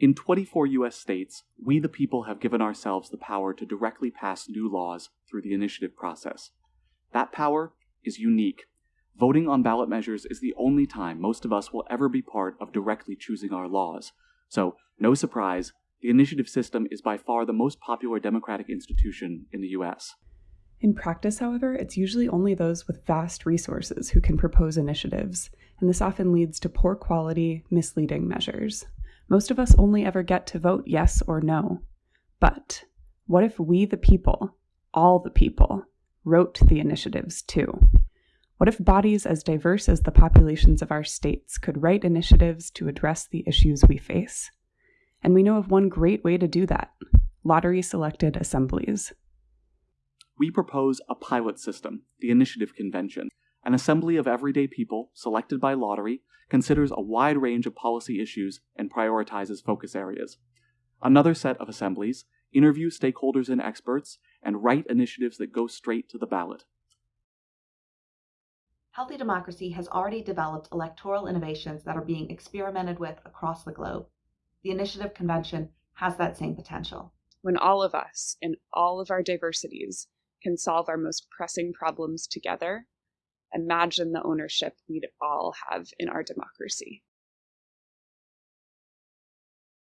In 24 US states, we the people have given ourselves the power to directly pass new laws through the initiative process. That power is unique. Voting on ballot measures is the only time most of us will ever be part of directly choosing our laws. So, no surprise, the initiative system is by far the most popular democratic institution in the US. In practice, however, it's usually only those with vast resources who can propose initiatives, and this often leads to poor quality, misleading measures. Most of us only ever get to vote yes or no. But what if we, the people, all the people, wrote the initiatives too? What if bodies as diverse as the populations of our states could write initiatives to address the issues we face? And we know of one great way to do that lottery selected assemblies. We propose a pilot system, the Initiative Convention. An assembly of everyday people, selected by lottery, considers a wide range of policy issues and prioritizes focus areas. Another set of assemblies interview stakeholders and experts and write initiatives that go straight to the ballot. Healthy Democracy has already developed electoral innovations that are being experimented with across the globe. The Initiative Convention has that same potential. When all of us, in all of our diversities, can solve our most pressing problems together, imagine the ownership we'd all have in our democracy.